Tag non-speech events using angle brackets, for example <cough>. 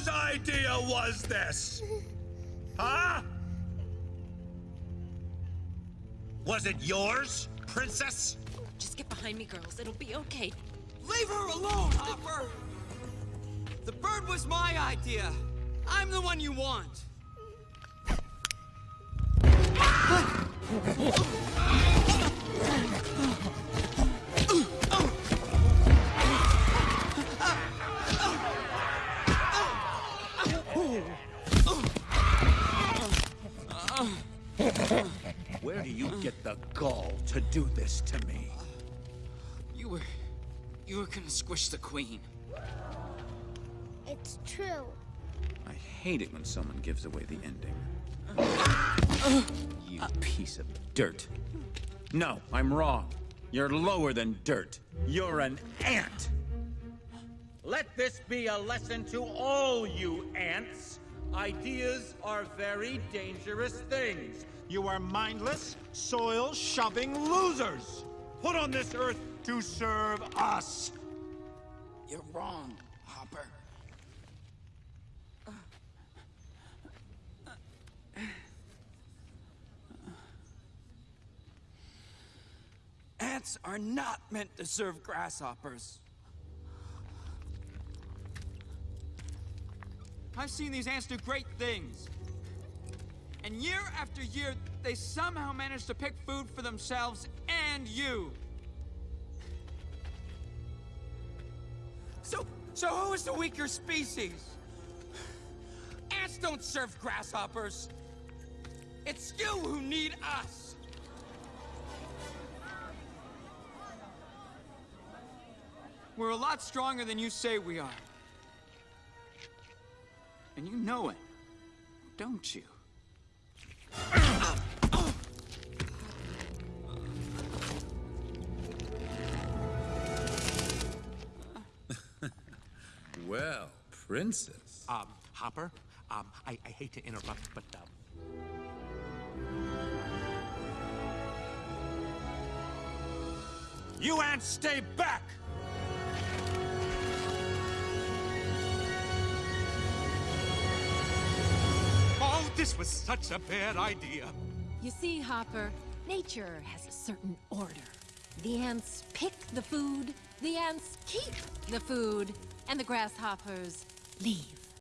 Whose idea was this? Huh? Was it yours, princess? Just get behind me, girls. It'll be okay. Leave her alone, Hopper! The bird was my idea. I'm the one you want. Where do you get the gall to do this to me? You were... you were gonna squish the queen. It's true. I hate it when someone gives away the ending. You piece of dirt. No, I'm wrong. You're lower than dirt. You're an ant. Let this be a lesson to all you ants. Ideas are very dangerous things. You are mindless, soil-shoving losers. Put on this earth to serve us. You're wrong, Hopper. Ants are not meant to serve grasshoppers. I've seen these ants do great things. And year after year, they somehow manage to pick food for themselves and you. So, so who is the weaker species? Ants don't serve grasshoppers. It's you who need us. We're a lot stronger than you say we are. And you know it, don't you? <laughs> Well, princess. Um, Hopper, um, I, I hate to interrupt, but, um, You ants stay back! This was such a bad idea. You see, Hopper, nature has a certain order. The ants pick the food, the ants keep the food, and the grasshoppers leave.